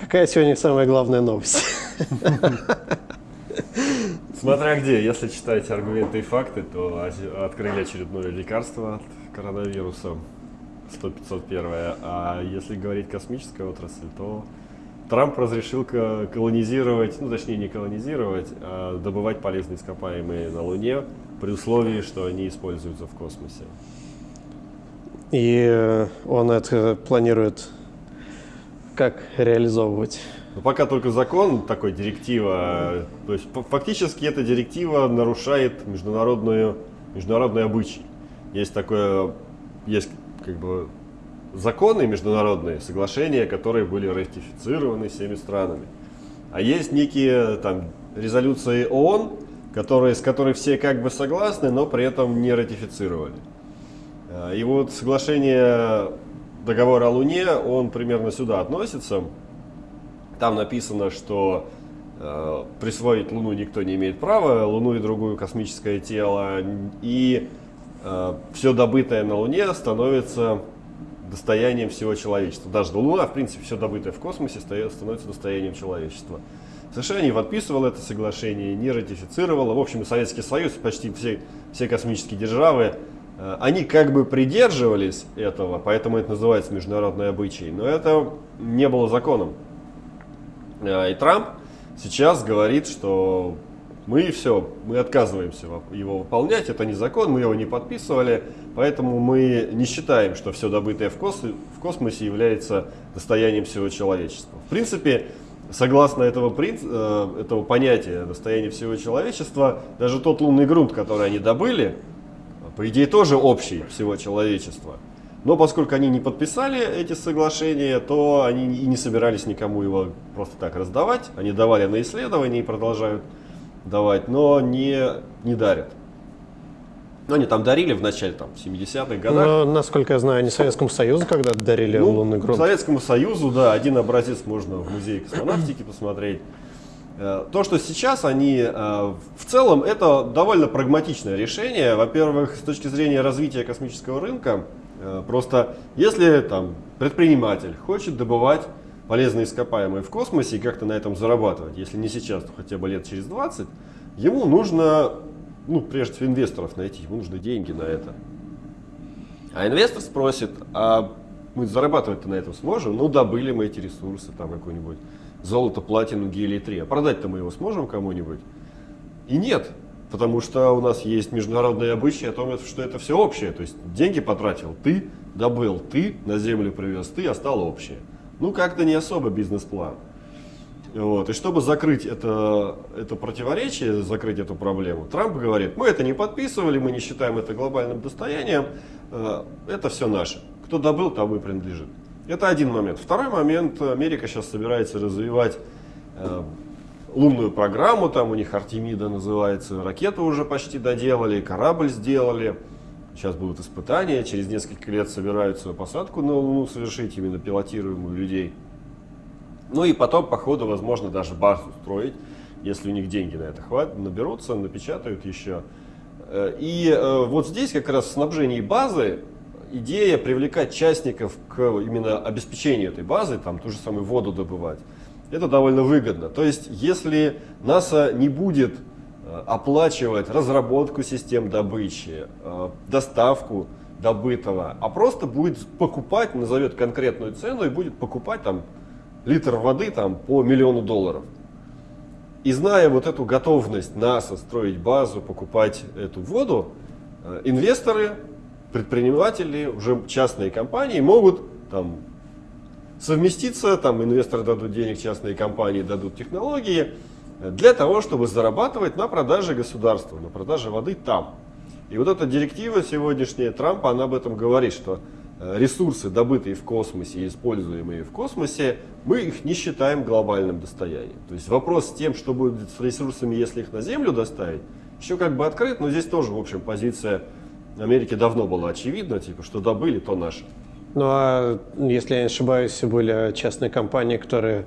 Какая сегодня самая главная новость? Смотря где, если читаете аргументы и факты, то открыли очередное лекарство от коронавируса 100-501. А если говорить космическая отрасль, то Трамп разрешил колонизировать, ну точнее не колонизировать, а добывать полезные ископаемые на Луне при условии, что они используются в космосе. И э, он это планирует как реализовывать? Ну, пока только закон, такой директива. То есть фактически эта директива нарушает международную, международный обычай. Есть такое, есть как бы законы международные, соглашения, которые были ратифицированы всеми странами. А есть некие там резолюции ООН, которые, с которой все как бы согласны, но при этом не ратифицировали. А, и вот соглашение договора о Луне, он примерно сюда относится. Там написано, что э, присвоить Луну никто не имеет права, Луну и другое космическое тело, и э, все добытое на Луне становится достоянием всего человечества. Даже Луна, в принципе, все добытое в космосе становится достоянием человечества. США не подписывал это соглашение, не ратифицировал. В общем, Советский Союз, почти все, все космические державы они как бы придерживались этого, поэтому это называется международной обычай, но это не было законом. Э, и Трамп сейчас говорит, что мы все, мы отказываемся его выполнять, это не закон, мы его не подписывали, поэтому мы не считаем, что все добытое в, кос в космосе является достоянием всего человечества. В принципе, согласно этого, э, этого понятия достояния всего человечества, даже тот лунный грунт, который они добыли, по идее тоже общий всего человечества. Но поскольку они не подписали эти соглашения, то они и не собирались никому его просто так раздавать. Они давали на исследования и продолжают давать, но не, не дарят. Ну, они там дарили в начале, там, в 70-х годах. Но, насколько я знаю, они Советскому Союзу когда-то дарили ну, лунный грунт. Советскому Союзу, да, один образец можно в музее космонавтики посмотреть. Э, то, что сейчас они, э, в целом, это довольно прагматичное решение. Во-первых, с точки зрения развития космического рынка, э, просто если там предприниматель хочет добывать полезные ископаемые в космосе и как-то на этом зарабатывать, если не сейчас, то хотя бы лет через 20, ему нужно, ну, прежде всего, инвесторов найти, ему нужны деньги на это. А инвестор спросит, а мы зарабатывать-то на этом сможем? Ну, добыли мы эти ресурсы, там какой-нибудь золото, платину, гелий-3. А продать-то мы его сможем кому-нибудь? И нет, потому что у нас есть международные обычаи о том, что это все общее. То есть деньги потратил ты, добыл ты, на землю привез ты, а стало общее. Ну, как-то не особо бизнес-план. Вот. И чтобы закрыть это, это противоречие, закрыть эту проблему, Трамп говорит, мы это не подписывали, мы не считаем это глобальным достоянием, э, это все наше. Кто добыл, тому и принадлежит. Это один момент. Второй момент. Америка сейчас собирается развивать э, лунную программу. Там у них Артемида называется. Ракету уже почти доделали, корабль сделали. Сейчас будут испытания. Через несколько лет собираются посадку на Луну совершить, именно пилотируемую людей. Ну и потом, по ходу, возможно, даже базу строить, если у них деньги на это хватит, наберутся, напечатают еще. Э, и э, вот здесь как раз снабжение базы идея привлекать частников к именно обеспечению этой базы, там ту же самую воду добывать, это довольно выгодно. То есть, если НАСА не будет э, оплачивать разработку систем добычи, э, доставку добытого, а просто будет покупать, назовет конкретную цену и будет покупать там литр воды там по миллиону долларов. И зная вот эту готовность НАСА строить базу, покупать эту воду, э, инвесторы предприниматели, уже частные компании могут там, совместиться, там инвесторы дадут денег, частные компании дадут технологии, для того, чтобы зарабатывать на продаже государства, на продаже воды там. И вот эта директива сегодняшняя Трампа, она об этом говорит, что э, ресурсы, добытые в космосе и используемые в космосе, мы их не считаем глобальным достоянием. То есть вопрос с тем, что будет с ресурсами, если их на Землю доставить, еще как бы открыт, но здесь тоже, в общем, позиция Америке давно было очевидно, типа, что добыли, то наше. Ну а если я не ошибаюсь, были частные компании, которые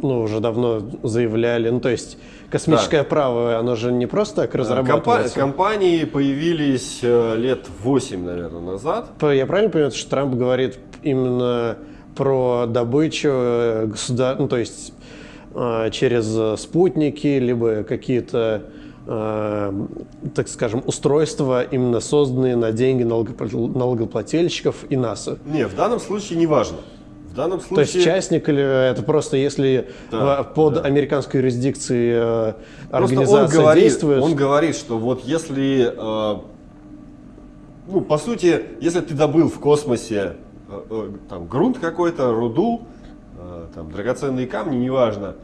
ну, уже давно заявляли, ну то есть космическое да. право, оно же не просто так разрабатывается. компании появились э, лет 8, наверное, назад. Я правильно понимаю, что Трамп говорит именно про добычу э, государ... ну, то есть э, через спутники, либо какие-то, э, так скажем, устройства, именно созданные на деньги налогопл- налогоплательщиков и НАСА. Не, в данном случае не важно. В данном случае... То есть частник или это просто если Да, в- под да. американской юрисдикцией э, организация он говорит, действует? он говорит, что вот если, э, ну, по сути, если ты добыл в космосе э, э, там, грунт какой-то, руду, э, там, драгоценные камни, неважно,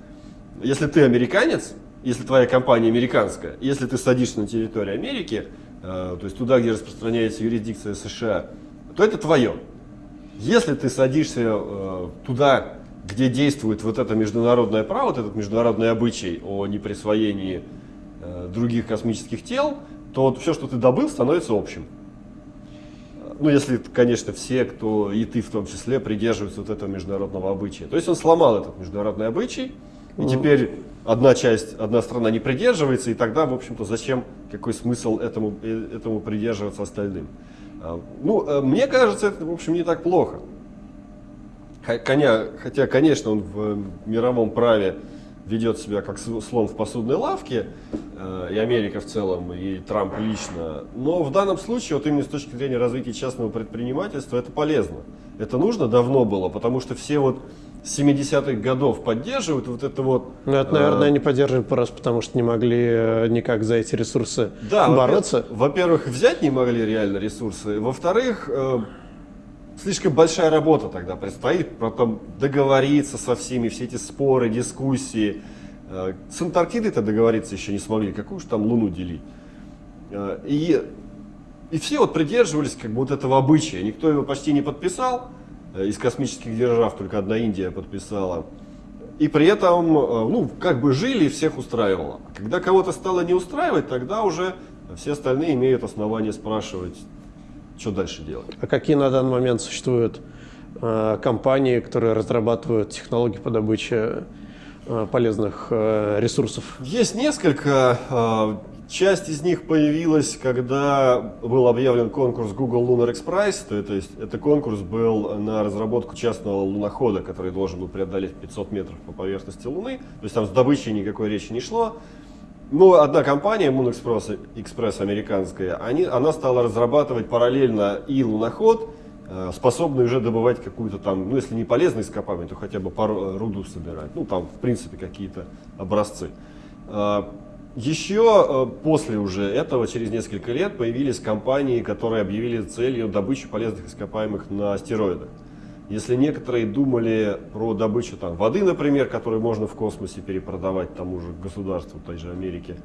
если ты американец, если твоя компания американская, если ты садишься на территории Америки, э, то есть туда, где распространяется юрисдикция США, то это твое. Если ты садишься э, туда, где действует вот это международное право, вот этот международный обычай о неприсвоении э, других космических тел, то вот все, что ты добыл, становится общим. Ну, если, конечно, все, кто и ты в том числе, придерживаются вот этого международного обычая. То есть он сломал этот международный обычай, и теперь одна часть, одна страна не придерживается, и тогда, в общем-то, зачем, какой смысл этому, э, этому придерживаться остальным? А, Ну, э, мне кажется, это, в общем, не так плохо. Коня, хотя, конечно, он в э, мировом праве ведет себя как слон в посудной лавке, и Америка в целом, и Трамп лично. Но в данном случае, вот именно с точки зрения развития частного предпринимательства, это полезно. Это нужно давно было, потому что все вот 70-х годов поддерживают вот это вот... Ну, это, наверное, э, они поддерживают просто потому, что не могли э, никак за эти ресурсы Да, бороться. во-пе- Во-первых, взять не могли реально ресурсы. Во-вторых, э, слишком большая работа тогда предстоит, потом договориться со всеми, все эти споры, дискуссии. Э, С Антарктидой-то договориться еще не смогли, какую же там Луну делить. Э, И, и все вот придерживались как бы вот этого обычая. Никто его почти не подписал. Э, Из космических держав только одна Индия подписала. И при этом, э, ну, как бы жили и всех устраивало. Когда кого-то стало не устраивать, тогда уже все остальные имеют основания спрашивать, что дальше делать. А какие на данный момент существуют э, компании, которые разрабатывают технологии по добыче э, полезных э, ресурсов? Есть несколько. Э, Часть из них появилась, когда был объявлен конкурс Google Lunar X Prize. То, есть это конкурс был на разработку частного лунохода, который должен был преодолеть 500 метров по поверхности Луны. То есть там с добычей никакой речи не шло. Но одна компания, Moon Express, Express американская, они, она стала разрабатывать параллельно и луноход, э, способный уже добывать какую-то там, ну если не полезные ископаемые, то хотя бы пару, э, руду собирать. Ну там в принципе какие-то образцы. Еще э, после уже этого, через несколько лет, появились компании, которые объявили целью добычу полезных ископаемых на астероидах. Если некоторые думали про добычу там, воды, например, которую можно в космосе перепродавать тому же государству, той же Америке,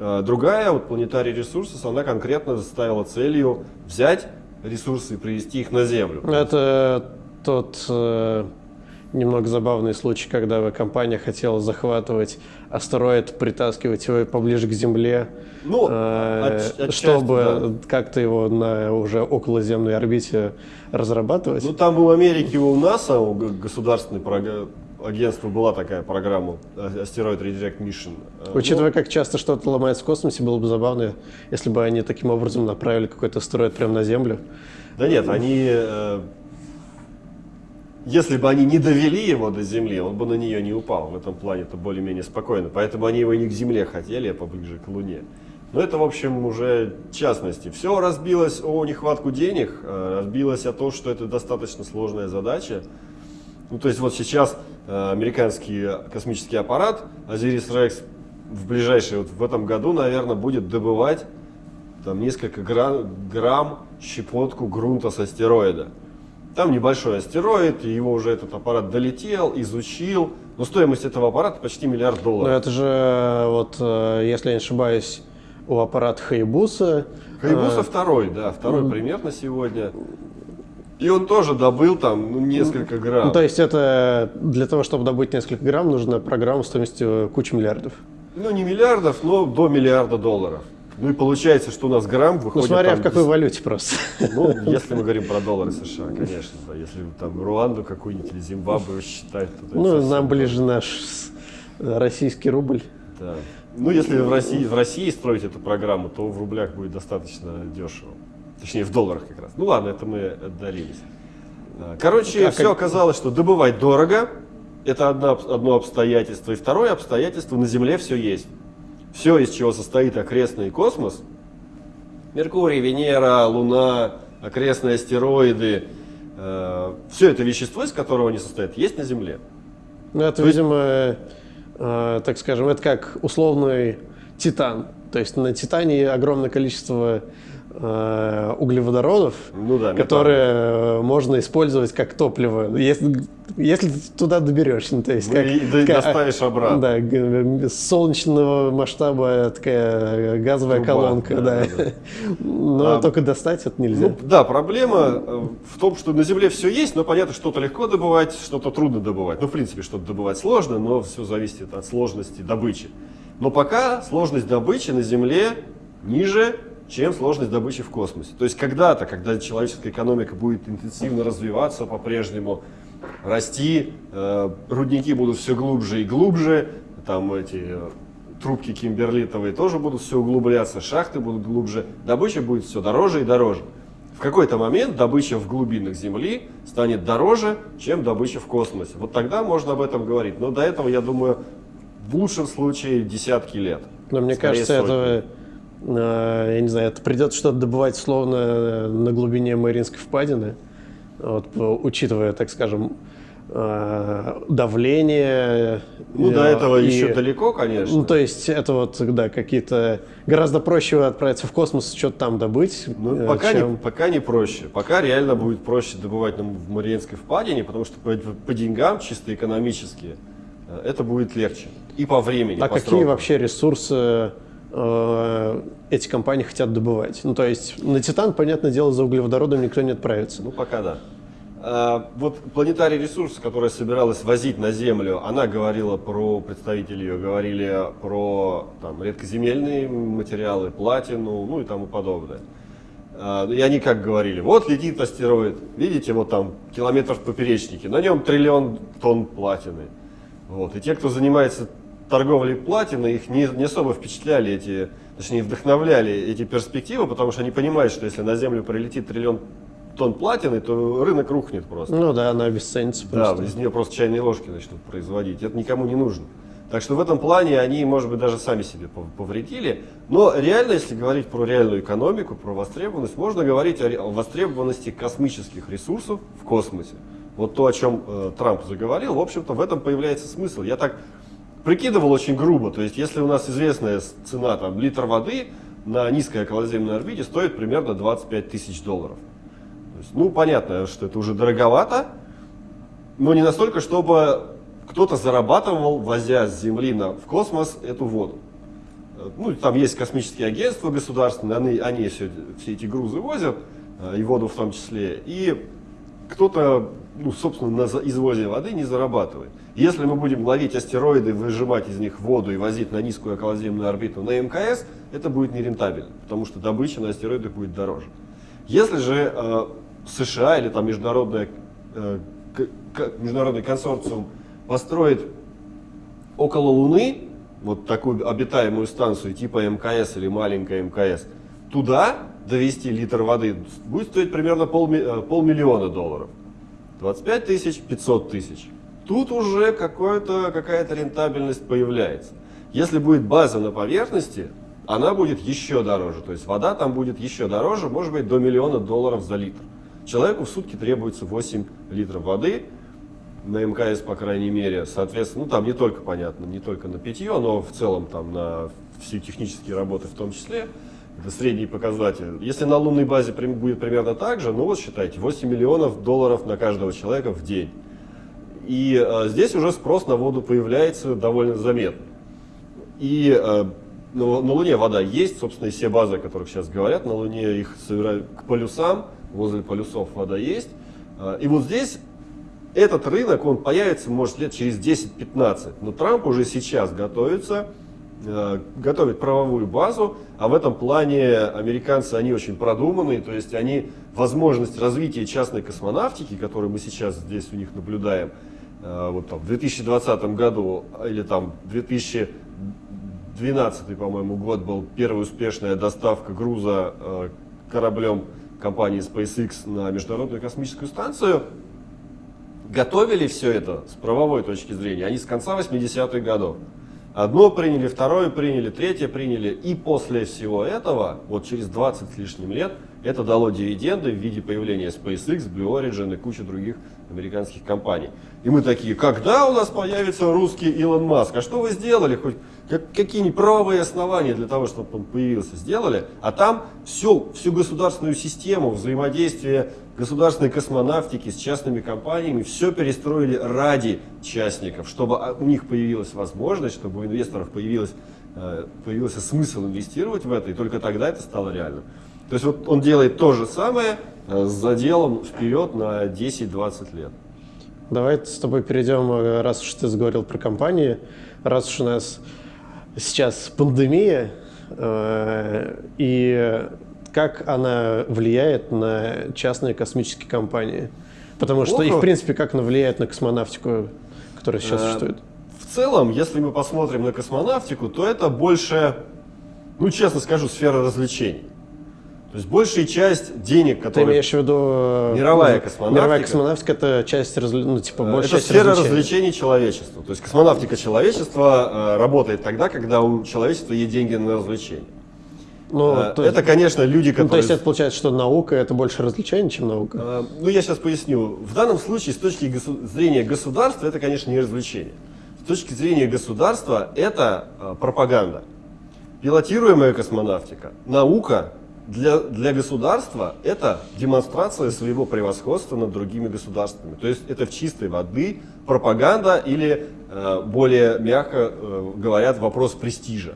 э, другая, вот Planetary Resources, она конкретно ставила целью взять ресурсы и привести их на Землю. Это тот э, немного забавный случай, когда компания хотела захватывать астероид, притаскивать его поближе к Земле, Ну, э, отчасти, чтобы как-то его на уже околоземной орбите разрабатывать. Ну, там у Америки, у НАСА, у государственной агентства была такая программа а- Asteroid Redirect Mission. Э, Учитывая, как часто что-то ломается в космосе, было бы забавно, если бы они таким образом направили какой-то астероид прямо на Землю. Да нет, они... Если бы они не довели его до Земли, он бы на нее не упал. В этом плане это более-менее спокойно. Поэтому они его не к Земле хотели, а поближе к Луне. Но это, в общем, уже частности. Все разбилось о нехватку денег, э, разбилось о том, что это достаточно сложная задача. Ну, то есть вот сейчас э, американский космический аппарат Osiris Rex в ближайшие, вот в этом году, наверное, будет добывать там несколько гра- грамм щепотку грунта с астероида. Там небольшой астероид, и его уже этот аппарат долетел, изучил. Но стоимость этого аппарата почти миллиард Но долларов. это же, э, вот, э, если я не ошибаюсь, у аппарата Хайбуса. Хайбуса э, второй, да, второй пример на сегодня. И он тоже добыл там ну, несколько грамм. Ну, то есть это для того, чтобы добыть несколько грамм, нужна программа стоимостью кучу миллиардов. Ну, не миллиардов, но до миллиарда долларов. Ну и получается, что у нас грамм Ну, выходит... смотря там в какой валюте просто. Ну, если мы говорим про доллары США, конечно, да. Если там Руанду какую-нибудь или Зимбабве считать, то Ну, совсем нам ближе наш российский рубль. Да. Ну, если в России, в России строить эту программу, то в рублях будет достаточно дешево. Точнее, в долларах как раз. Ну ладно, это мы отдалились. Короче, а все как... оказалось, что добывать дорого, это одно, одно обстоятельство. И второе обстоятельство, на Земле все есть. Все, из чего состоит окрестный космос, Меркурий, Венера, Луна, окрестные астероиды, э, все это вещество, из которого они состоят, есть на Земле. Ну, это, То видимо, э, так скажем, это как условный титан. То есть на Титане огромное количество углеводородов, ну да, которые метан. можно использовать как топливо, если, если туда доберешься. Ну, то есть, как, и как, доставишь обратно. Да, солнечного масштаба такая газовая Труба, колонка. Да, да. Да. Но а, только достать это нельзя. Ну, да, проблема э, в том, что на Земле все есть, но понятно, что-то легко добывать, что-то трудно добывать. Ну, в принципе, что-то добывать сложно, но все зависит от сложности добычи. Но пока сложность добычи на Земле ниже чем сложность добычи в космосе. То есть когда-то, когда человеческая экономика будет интенсивно развиваться по-прежнему, расти, э, рудники будут все глубже и глубже, там эти э, трубки кимберлитовые тоже будут все углубляться, шахты будут глубже, добыча будет все дороже и дороже. В какой-то момент добыча в глубинах Земли станет дороже, чем добыча в космосе. Вот тогда можно об этом говорить. Но до этого, я думаю, в лучшем случае десятки лет. Но мне кажется, сотни. это Э, я не знаю, это придется что-то добывать словно на глубине Мариинской впадины, вот, учитывая, так скажем, э, давление. Ну, до этого и, еще далеко, конечно. Ну, то есть, это вот, да, какие-то... Гораздо проще отправиться в космос, что-то там добыть. Ну, пока, чем... не, пока не проще. Пока реально будет проще добывать нам в Мариинской впадине, потому что по, по деньгам, чисто экономически, это будет легче. И по времени, А по какие срокам. вообще ресурсы Э, эти компании хотят добывать. Ну, то есть на Титан, понятное дело, за углеводородом никто не отправится. Ну, пока да. А, вот планетарий ресурс, которая собиралась возить на Землю, она говорила про, представители ее говорили про там, редкоземельные материалы, платину, ну и тому подобное. А, и они как говорили, вот летит астероид, видите, вот там километров поперечники, на нем триллион тонн платины. Вот. И те, кто занимается торговли платиной, их не, не особо впечатляли эти, точнее вдохновляли эти перспективы, потому что они понимают, что если на Землю прилетит триллион тонн платины, то рынок рухнет просто. Ну да, она обесценится просто. Да, из нее просто чайные ложки начнут производить. Это никому не нужно. Так что в этом плане они, может быть, даже сами себе повредили. Но реально, если говорить про реальную экономику, про востребованность, можно говорить о востребованности космических ресурсов в космосе. Вот то, о чем э, Трамп заговорил, в общем-то, в этом появляется смысл. Я так прикидывал очень грубо. То есть, если у нас известная цена, там, литр воды на низкой околоземной орбите стоит примерно 25 тысяч долларов. Есть, ну, понятно, что это уже дороговато, но не настолько, чтобы кто-то зарабатывал, возя с Земли на, в космос эту воду. Ну, там есть космические агентства государственные, они, они все, все эти грузы возят, э, и воду в том числе. И кто-то, ну, собственно, на извозе воды не зарабатывает. Если мы будем ловить астероиды, выжимать из них воду и возить на низкую околоземную орбиту на МКС, это будет нерентабельно, потому что добыча на астероидах будет дороже. Если же э, США или там международная, э, международный консорциум построит около Луны вот такую обитаемую станцию типа МКС или маленькая МКС, туда довести литр воды будет стоить примерно пол, э, полмиллиона долларов. 25 тысяч, 500 тысяч тут уже какая-то рентабельность появляется. Если будет база на поверхности, она будет еще дороже. То есть вода там будет еще дороже, может быть до миллиона долларов за литр. Человеку в сутки требуется 8 литров воды, на МКС, по крайней мере, соответственно, ну там не только, понятно, не только на питье, но в целом там на все технические работы в том числе, это средний показатель. Если на лунной базе будет примерно так же, ну вот считайте, 8 миллионов долларов на каждого человека в день. И э, здесь уже спрос на воду появляется довольно заметно. И э, на, на Луне вода есть, собственно, и все базы, о которых сейчас говорят, на Луне их собирают к полюсам, возле полюсов вода есть. Э, и вот здесь этот рынок, он появится, может, лет через 10-15. Но Трамп уже сейчас готовится, э, готовит правовую базу, а в этом плане американцы, они очень продуманные, то есть они возможность развития частной космонавтики, которую мы сейчас здесь у них наблюдаем, вот там, в 2020 году или там 2012, по-моему, год был первая успешная доставка груза э, кораблем компании SpaceX на Международную космическую станцию. готовили все это с правовой точки зрения, они с конца 80-х годов. Одно приняли, второе приняли, третье приняли. И после всего этого, вот через 20 с лишним лет, это дало дивиденды в виде появления SpaceX, Blue Origin и кучи других американских компаний. И мы такие, когда у нас появится русский Илон Маск? А что вы сделали? Хоть какие-нибудь правовые основания для того, чтобы он появился, сделали? А там всю, всю государственную систему взаимодействия государственной космонавтики с частными компаниями все перестроили ради частников, чтобы у них появилась возможность, чтобы у инвесторов появилась, э, появился смысл инвестировать в это, и только тогда это стало реальным. То есть вот он делает то же самое с заделом вперед на 10-20 лет. Давай с тобой перейдем, э, раз уж ты заговорил про компании, раз уж у нас сейчас пандемия, э, и как она влияет на частные космические компании? Потому что, и в принципе, как она влияет на космонавтику, которая сейчас существует? В целом, если мы посмотрим на космонавтику, то это больше, ну честно скажу, сфера развлечений. То есть большая часть денег, которые... Ты имеешь в виду... Э, мировая космонавтика. Мировая космонавтика – это часть, ну, типа, э, большая Это сфера развлечений. развлечений человечества. То есть космонавтика человечества э, работает тогда, когда у человечества есть деньги на развлечения. Ну, то это, конечно, люди, которые... Ну, то есть это получается, что наука – это больше развлечение, чем наука? Ну, я сейчас поясню. В данном случае, с точки зрения государства, это, конечно, не развлечение. С точки зрения государства, это пропаганда. Пилотируемая космонавтика, наука для, для государства это демонстрация своего превосходства над другими государствами. То есть это в чистой воды пропаганда или, э, более мягко э, говорят, вопрос престижа.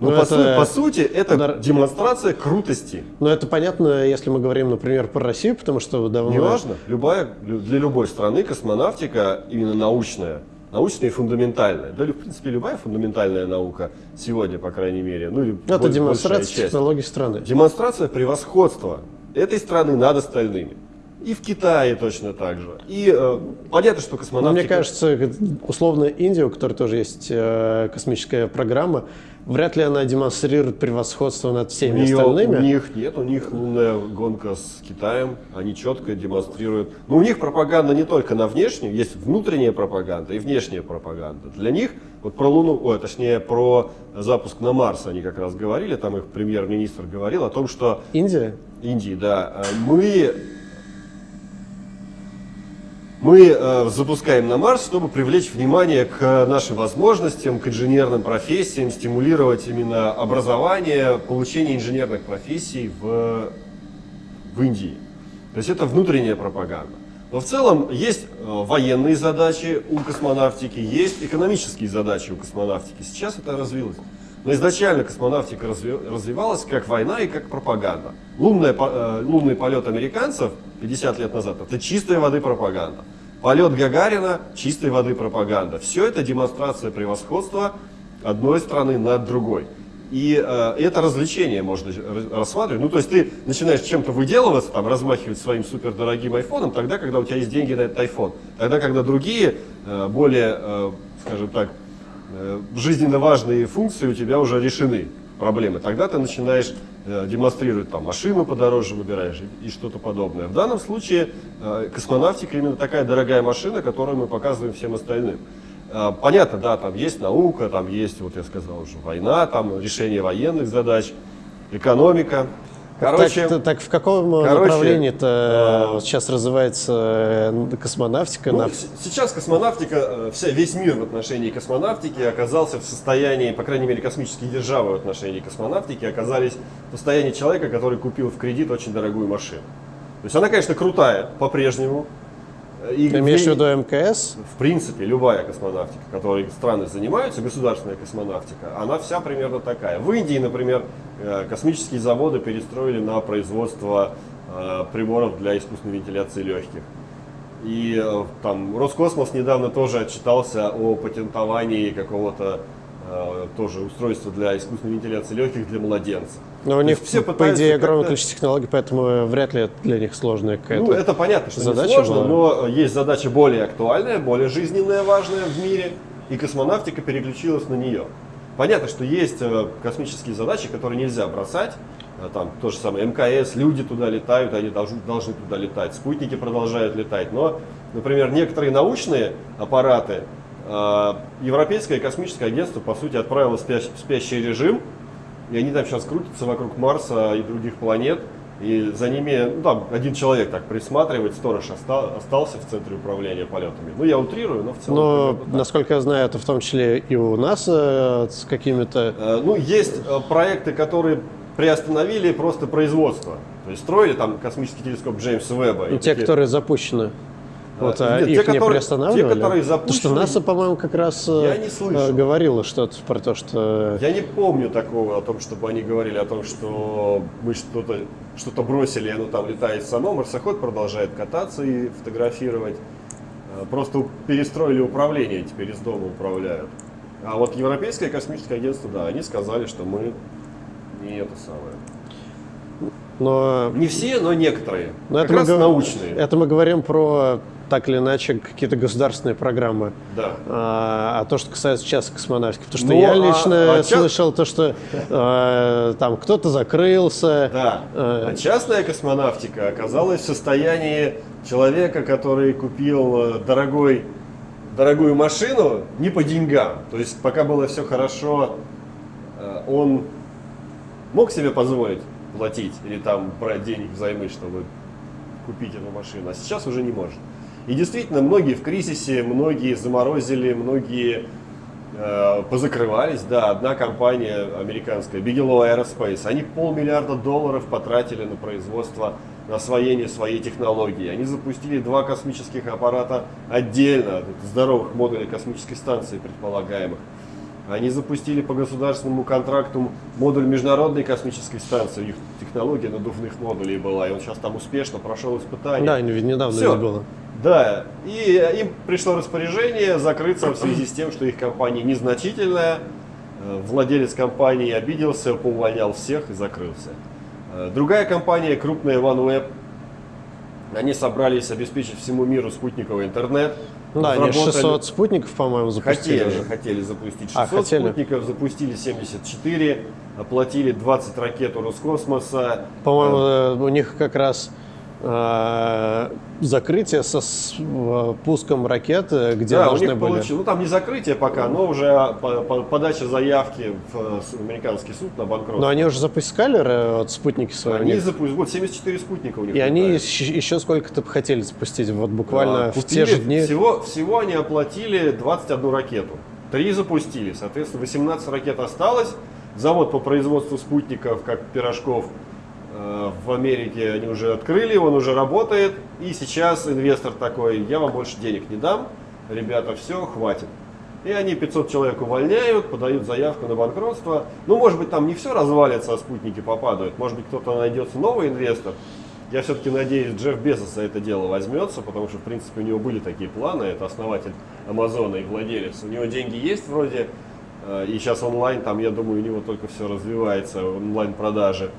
Но ну, по, это, су по сути это да, демонстрация крутости. Но это понятно, если мы говорим, например, про Россию, потому что давно... Неважно, любая, для любой страны космонавтика, именно научная, научная и фундаментальная. Да, в принципе, любая фундаментальная наука сегодня, по крайней мере. Ну, или Это демонстрация технологий страны. Демонстрация превосходства этой страны над остальными. И в Китае точно так же. И э, понятно, что космонавтика... Но мне кажется, условно Индия, у которой тоже есть э, космическая программа, вряд ли она демонстрирует превосходство над всеми у нее, остальными. У них нет, у них лунная гонка с Китаем, они четко демонстрируют. Но у них пропаганда не только на внешнюю, есть внутренняя пропаганда и внешняя пропаганда. Для них, вот про Луну, ой, точнее про запуск на Марс они как раз говорили, там их премьер-министр говорил о том, что... Индия? Индии, да. Мы мы э, запускаем на Марс, чтобы привлечь внимание к нашим возможностям, к инженерным профессиям, стимулировать именно образование, получение инженерных профессий в, в Индии. То есть это внутренняя пропаганда. Но в целом есть э, военные задачи у космонавтики, есть экономические задачи у космонавтики. Сейчас это развилось. Но изначально космонавтика развивалась как война и как пропаганда. Лунная, э, лунный полет американцев 50 лет назад – это чистая воды пропаганда. Полет Гагарина – чистой воды пропаганда. Все это демонстрация превосходства одной страны над другой. И э, это развлечение можно рассматривать. Ну, то есть ты начинаешь чем-то выделываться, там, размахивать своим супердорогим айфоном, тогда, когда у тебя есть деньги на этот айфон. Тогда, когда другие, э, более, э, скажем так, жизненно важные функции у тебя уже решены, проблемы. Тогда ты начинаешь э, демонстрировать, там, машину подороже выбираешь и, и что-то подобное. В данном случае э, космонавтика именно такая дорогая машина, которую мы показываем всем остальным. Понятно, да, там есть наука, там есть, вот я сказал уже, война, там решение военных задач, экономика. Короче, так, так в каком короче, направлении-то э, сейчас развивается э, космонавтика? Ну, сейчас космонавтика, э, вся, весь мир в отношении космонавтики оказался в состоянии, по крайней мере, космические державы в отношении космонавтики оказались в состоянии человека, который купил в кредит очень дорогую машину. То есть она, конечно, крутая по-прежнему, и Ты имеешь в виду МКС? В принципе, любая космонавтика, которой страны занимаются, государственная космонавтика, она вся примерно такая. В Индии, например, э, космические заводы перестроили на производство э, приборов для искусственной вентиляции легких. И э, там Роскосмос недавно тоже отчитался о патентовании какого-то тоже устройства для искусственной вентиляции легких для младенцев. Но у них, все по идее, огромное количество технологий, поэтому вряд ли для них сложная какая-то Ну, это понятно, что задача сложно, была. но есть задача более актуальная, более жизненная, важная в мире, и космонавтика переключилась на нее. Понятно, что есть э, космические задачи, которые нельзя бросать, там то же самое МКС, люди туда летают, они должны, должны туда летать, спутники продолжают летать. Но, например, некоторые научные аппараты Европейское космическое агентство, по сути, отправило в спящий, режим, и они там сейчас крутятся вокруг Марса и других планет, и за ними, ну там один человек так присматривает, сторож оста, остался в центре управления полетами. Ну я утрирую, но в целом. Но, насколько я знаю, это в том числе и у нас э, с какими-то... Э, ну, есть э, проекты, которые приостановили просто производство. То есть строили там космический телескоп Джеймса Веба. И те, такие... которые запущены. Вот, а Нет, их те, не которые, приостанавливали? Те, которые запущены... Потому что НАСА, по-моему, как раз я не слышал. говорила что-то про то, что... Я не помню такого о том, чтобы они говорили о том, что мы что-то что, -то, бросили, и оно там летает само. Марсоход продолжает кататься и фотографировать. Просто перестроили управление, теперь из дома управляют. А вот Европейское космическое агентство, да, они сказали, что мы не это самое. Но... Не все, но некоторые. Но как это раз мы, научные. Это мы говорим про так или иначе какие-то государственные программы. Да. А, а то, что касается частной космонавтики, потому что ну, я а, лично а, слышал то, что а, там кто-то закрылся. Да. А, а частная космонавтика оказалась в состоянии человека, который купил э, дорогой, дорогую машину не по деньгам. То есть пока было все хорошо, э, он мог себе позволить платить или там брать денег взаймы, чтобы купить эту машину, а сейчас уже не может. И действительно, многие в кризисе, многие заморозили, многие э, позакрывались. Да, одна компания американская, Bigelow Aerospace, они полмиллиарда долларов потратили на производство, на освоение своей технологии. Они запустили два космических аппарата отдельно, здоровых модулей космической станции предполагаемых. Они запустили по государственному контракту модуль международной космической станции. У них технология надувных модулей была, и он сейчас там успешно прошел испытания. Да, недавно Все. было. Да, и им пришло распоряжение закрыться в связи с тем, что их компания незначительная. Э, владелец компании обиделся, поувольнял всех и закрылся. Э, другая компания, крупная OneWeb, они собрались обеспечить всему миру спутниковый интернет. Да, они 600 спутников, по-моему, запустили. Хотели, хотели запустить 600 а, хотели. спутников, запустили 74, оплатили 20 ракет у Роскосмоса. По-моему, э, у них как раз закрытие со э, пуском ракеты, где да, должны были... Получил, ну там не закрытие пока, но уже подача заявки в э, американский суд на банкротство. Но они уже запускали вот, спутники свои? Они запустили, вот 74 спутника у них. И они еще сколько-то хотели запустить, вот буквально да, в те же дни? Всего, всего они оплатили 21 ракету. Три запустили, соответственно 18 ракет осталось. Завод по производству спутников, как пирожков, Э, в Америке они уже открыли, он уже работает, и сейчас инвестор такой, я вам больше денег не дам, ребята, все, хватит. И они 500 человек увольняют, подают заявку на банкротство. Ну, может быть, там не все развалится, а спутники попадают. Может быть, кто-то найдется новый инвестор. Я все-таки надеюсь, Джефф Безос за это дело возьмется, потому что, в принципе, у него были такие планы. Это основатель Амазона и владелец. У него деньги есть вроде, э, и сейчас онлайн, там, я думаю, у него только все развивается, онлайн-продажи.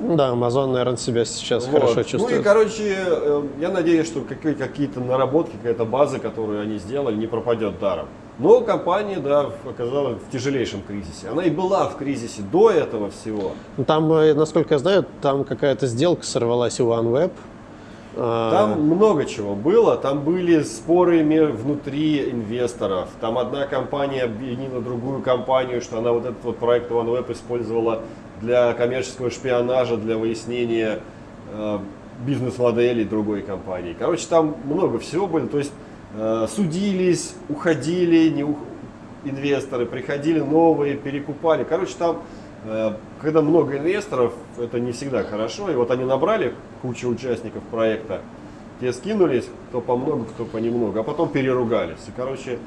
Да, Amazon, наверное, себя сейчас вот. хорошо чувствует. Ну и, короче, э, я надеюсь, что какие-то наработки, какая-то база, которую они сделали, не пропадет даром. Но компания, да, оказалась в тяжелейшем кризисе. Она и была в кризисе до этого всего. Ну, там, э, насколько я знаю, там какая-то сделка сорвалась у OneWeb. А, там много чего было. Там были споры внутри инвесторов. Там одна компания обвинила другую компанию, что она вот этот вот проект OneWeb использовала для коммерческого шпионажа, для выяснения э, бизнес-моделей другой компании. Короче, там много всего было. То есть э, судились, уходили не ух... инвесторы, приходили новые, перекупали. Короче, там, э, когда много инвесторов, это не всегда хорошо. И вот они набрали кучу участников проекта, те скинулись, кто по много, кто по немного, а потом переругались. И, короче,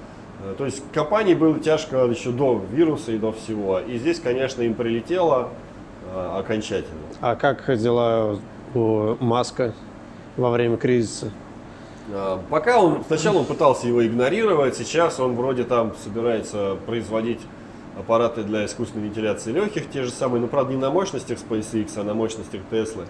то есть компании было тяжко еще до вируса и до всего. И здесь, конечно, им прилетело э, окончательно. А как дела у Маска во время кризиса? Э, пока он, сначала он пытался его игнорировать, сейчас он вроде там собирается производить аппараты для искусственной вентиляции легких, те же самые, но правда не на мощностях SpaceX, а на мощностях Tesla.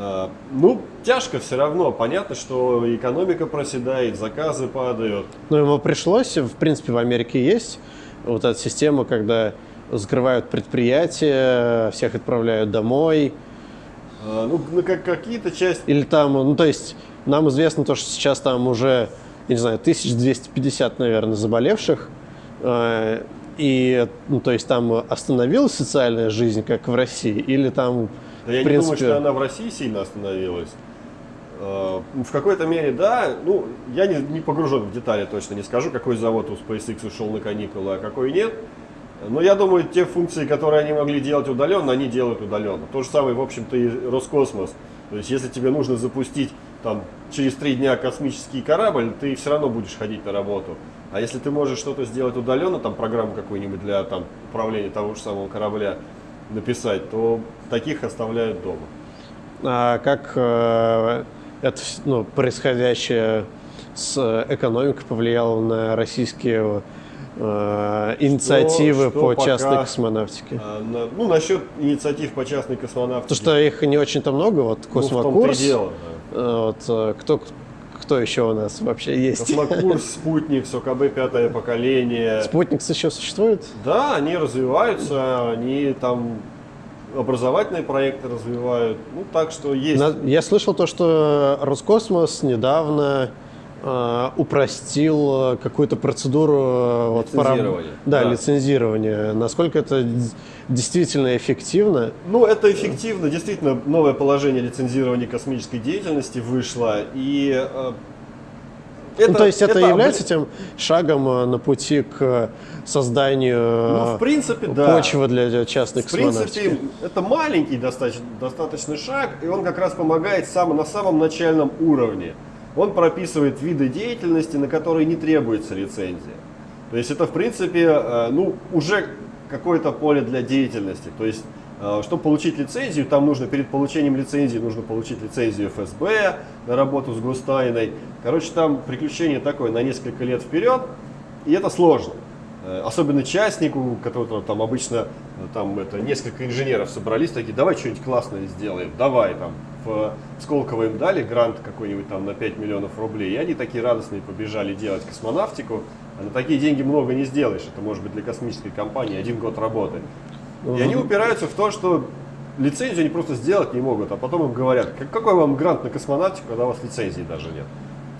А, ну, тяжко все равно. Понятно, что экономика проседает, заказы падают. Но ему пришлось, в принципе, в Америке есть вот эта система, когда закрывают предприятия, всех отправляют домой. А, ну, ну, как какие-то части... Или там, ну, то есть, нам известно то, что сейчас там уже, я не знаю, 1250, наверное, заболевших. Э, и, ну, то есть, там остановилась социальная жизнь, как в России, или там, да я в принципе... не думаю, что она в России сильно остановилась. Э, в какой-то мере, да. Ну, я не, не погружен в детали точно, не скажу, какой завод у SpaceX ушел на каникулы, а какой нет. Но я думаю, те функции, которые они могли делать удаленно, они делают удаленно. То же самое, в общем-то, и Роскосмос. То есть, если тебе нужно запустить там, через три дня космический корабль, ты все равно будешь ходить на работу. А если ты можешь что-то сделать удаленно, там программу какую-нибудь для там, управления того же самого корабля написать, то таких оставляют дома. А как э, это ну, происходящее с экономикой повлияло на российские э, инициативы что, что по пока, частной космонавтике? Э, на, ну, насчет инициатив по частной космонавтике. То, что их не очень-то много, вот Космокурс. Ну, дело, да. Э, вот, э, кто, кто еще у нас вообще есть? Космокурс, Спутник, СОКБ пятое поколение. Спутник еще существует? Да, они развиваются, они там образовательные проекты развивают. Ну, так что есть. Я слышал то, что Роскосмос недавно э, упростил какую-то процедуру лицензирования. Вот, да, да, лицензирования. Насколько это действительно эффективно? Ну, это эффективно. Действительно, новое положение лицензирования космической деятельности вышло. И э, это, ну, то есть это, это является тем шагом э, на пути к созданию ну, в принципе, почвы да. для частных В принципе, это маленький достаточно, достаточный шаг, и он как раз помогает сам, на самом начальном уровне. Он прописывает виды деятельности, на которые не требуется лицензия. То есть это, в принципе, э, ну, уже какое-то поле для деятельности. То есть Э, чтобы получить лицензию, там нужно перед получением лицензии нужно получить лицензию ФСБ на работу с гостайной. Короче, там приключение такое на несколько лет вперед, и это сложно. Э, особенно частнику, которого там обычно э, там это несколько инженеров собрались, такие, давай что-нибудь классное сделаем, давай там. В Сколково им дали грант какой-нибудь там на 5 миллионов рублей, и они такие радостные побежали делать космонавтику. А на такие деньги много не сделаешь, это может быть для космической компании один год работы. И они упираются в то, что лицензию они просто сделать не могут, а потом им говорят, какой вам грант на космонавтику, когда у вас лицензии даже нет.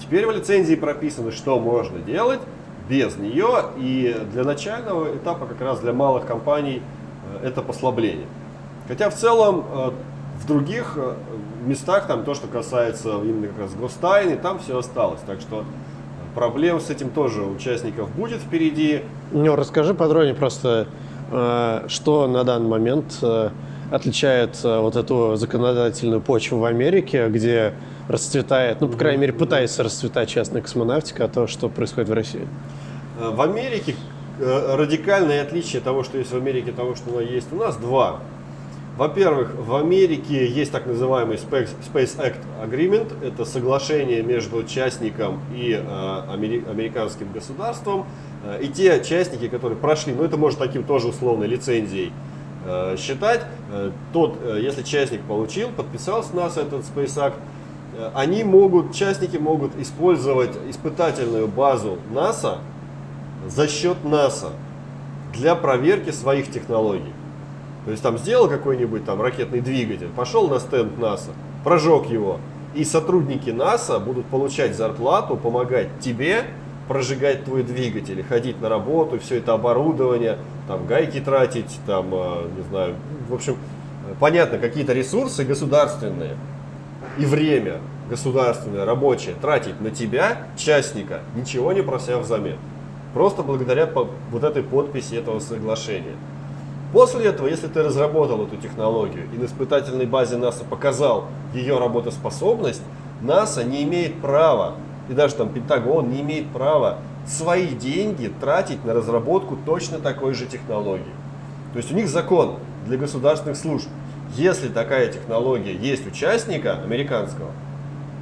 Теперь в лицензии прописано, что можно делать без нее, и для начального этапа, как раз для малых компаний, э, это послабление. Хотя в целом э, в других э, местах, там то, что касается именно как раз гостайны, там все осталось. Так что проблем с этим тоже участников будет впереди. Ну, расскажи подробнее просто, Э, что на данный момент э, отличает э, вот эту законодательную почву в Америке, где расцветает, ну, по крайней мере, пытается расцветать частная космонавтика, а то, что происходит в России? В Америке радикальное отличие того, что есть в Америке, того, что есть у нас, два. Во-первых, в Америке есть так называемый Space Act Agreement. Это соглашение между участником и американским государством, Э, и те частники, которые прошли, ну это может таким тоже условной лицензией э, считать, э, тот, если частник получил, подписался нас этот Space Act, они могут, частники могут использовать испытательную базу НАСА за счет НАСА для проверки своих технологий. То есть там сделал какой-нибудь там ракетный двигатель, пошел на стенд НАСА, прожег его, и сотрудники НАСА будут получать зарплату, помогать тебе прожигать твой двигатель, ходить на работу, все это оборудование, там гайки тратить, там, э, не знаю, в общем, понятно, какие-то ресурсы государственные и время государственное, рабочее тратить на тебя, частника, ничего не прося взамен. Просто благодаря вот этой подписи этого соглашения. После этого, если ты разработал эту технологию и на испытательной базе НАСА показал ее работоспособность, НАСА не имеет права и даже там Пентагон не имеет права свои деньги тратить на разработку точно такой же технологии. То есть у них закон для государственных служб. Если такая технология есть участника американского,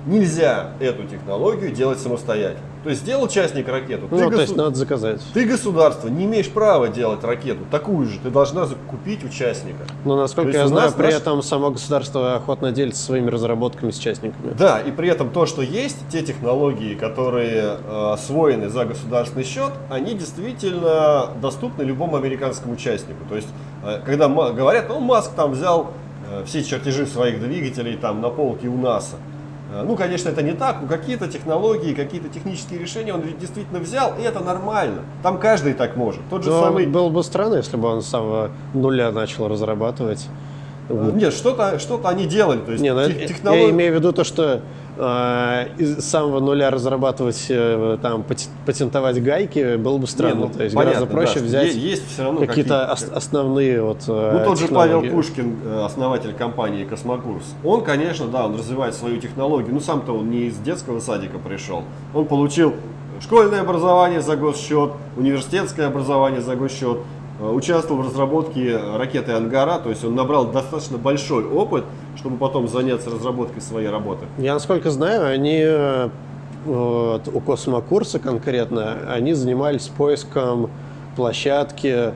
нельзя эту технологию делать самостоятельно. То есть сделал частник ракету. Ну, ты то госу- есть надо заказать. Ты государство не имеешь права делать ракету такую же. Ты должна закупить участника. Но насколько То есть я у знаю, при наш- этом само государство охотно делится своими разработками с частниками. Да, и при этом то, что есть, те технологии, которые э, освоены за государственный счет, они действительно доступны любому американскому участнику. То есть, э, когда говорят, ну, Маск там взял э, все чертежи своих двигателей там на полке у НАСА. Э, Ну, конечно, это не так, но какие-то технологии, какие-то технические решения он действительно взял, и это нормально. Там каждый так может. Тот же Но самый... было бы странно, если бы он с самого нуля начал разрабатывать. Э, Нет, что-то что они делали. То есть Не, ну, тех- я- технолог- я имею в виду то, что из самого нуля разрабатывать, э, там, патентовать гайки было бы странно. Не, ну, то есть понятно, гораздо проще да, взять есть все равно какие-то какие-то- ос- основные вот э, Ну, тот же Павел. Пушкин, э, основатель компании «Космокурс», он, конечно, да, он развивает свою технологию, но сам-то он не из детского садика пришел. Он получил школьное образование за госсчет, университетское образование за госсчет, э, участвовал в разработке ракеты «Ангара», то есть он набрал достаточно большой опыт, чтобы потом заняться разработкой своей работы. Я, насколько знаю, они э, вот, у космокурса конкретно, они занимались поиском площадки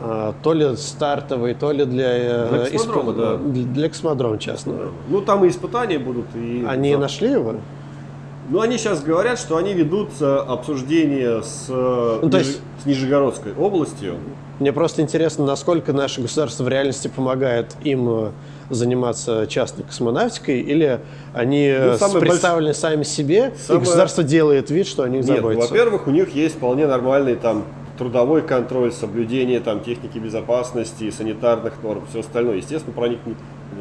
э, то ли стартовой, то ли для, э, Для космодрома, исп- да. для, для космодрома частного. Ну, там и испытания будут. И Они нашли его? Ну, они сейчас говорят, что они ведут э, обсуждение с, э, Ну, то есть- с Нижегородской областью. Мне просто интересно, насколько наше государство в реальности помогает им э, заниматься частной космонавтикой, или они э, Ну, самый представлены сами себе, Самое- и государство делает вид, что они Нет, заботятся. во-первых, у них есть вполне нормальный там трудовой контроль, соблюдение там техники безопасности, санитарных норм, все остальное. Естественно, про них не-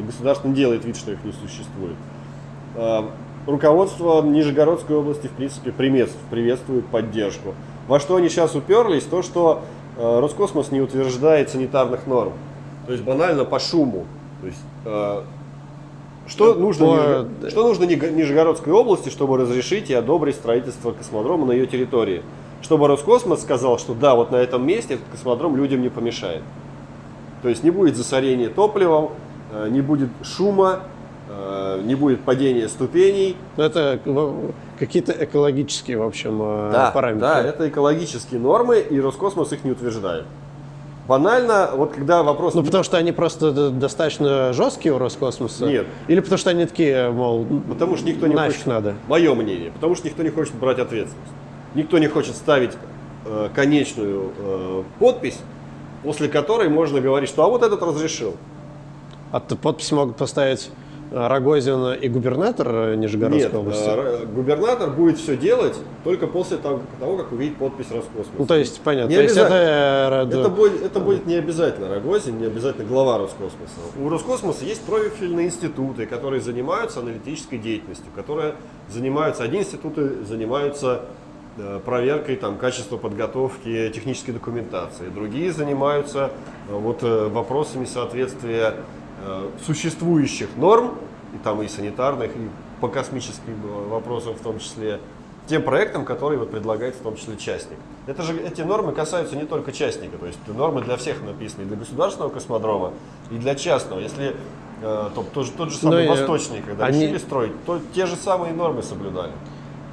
государство не делает вид, что их не существует. Руководство Нижегородской области, в принципе, приветствует поддержку. Во что они сейчас уперлись, то, что э, Роскосмос не утверждает санитарных норм. То есть банально по шуму. То есть, э, что, нужно, По- что нужно Нижегородской области, чтобы разрешить и одобрить строительство космодрома на ее территории? Чтобы Роскосмос сказал, что да, вот на этом месте этот космодром людям не помешает. То есть не будет засорения топливом, э, не будет шума, э, не будет падения ступеней. Ну, Это в- какие-то экологические, в общем, э, Да, параметры. да, это экологические нормы, и Роскосмос их не утверждает. Банально, вот когда вопрос... Ну, потому что они просто достаточно жесткие у Роскосмоса? Нет. Или потому что они такие, мол, Потому что никто не хочет... надо? Мое мнение. Потому что никто не хочет брать ответственность. Никто не хочет ставить э, конечную э, подпись, после которой можно говорить, что а вот этот разрешил. А т- подписи могут поставить э, Рогозин и губернатор э, Нижегородской Нет, области? э, губернатор будет все делать только после того, того, как увидит подпись Роскосмоса. Ну, то есть, понятно. Не то есть это... э, Это будет, это будет не обязательно Рогозин, не обязательно глава Роскосмоса. У Роскосмоса есть профильные институты, которые занимаются аналитической деятельностью, которые занимаются, одни институты занимаются проверкой там, качества подготовки технической документации, другие занимаются вот, вопросами соответствия существующих норм, и там и санитарных, и по космическим э, вопросам в том числе, тем проектам, которые вот предлагает в том числе частник. Это же, эти нормы касаются не только частника, то есть нормы для всех написаны, и для государственного космодрома, и для частного. Если э, то, тот, же, тот же самый Ну, и Восточный, когда они- решили строить, то те же самые нормы соблюдали.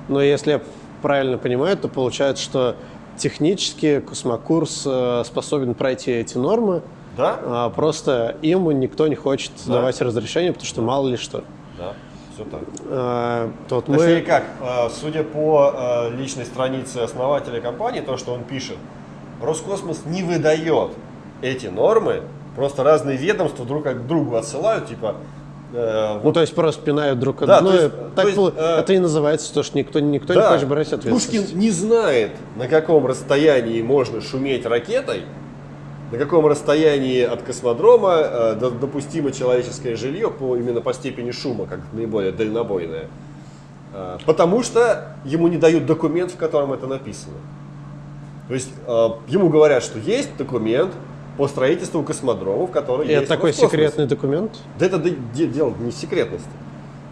Но если я правильно понимаю, то получается, что технически космокурс э, способен пройти эти нормы, Да? а просто им никто не хочет Да. давать разрешение, потому что мало ли что. Да, все так. А, то вот Точнее мы... как, э, судя по э, личной странице основателя компании, то, что он пишет, Роскосмос не выдает эти нормы, просто разные ведомства друг к другу отсылают, типа, э, Ну, вот то есть просто пинают друг от Да, друга. то есть- так есть, э, это и называется то, что никто, никто не Да, хочет брать ответственность. Пушкин не знает, на каком расстоянии можно шуметь ракетой, на каком расстоянии от космодрома э, до- допустимо человеческое жилье по, именно по степени шума, как наиболее дальнобойное. Э, потому что ему не дают документ, в котором это написано. То есть э, ему говорят, что есть документ по строительству космодрома, в котором И есть это такой секретный документ. Да это де- де- дело не секретности.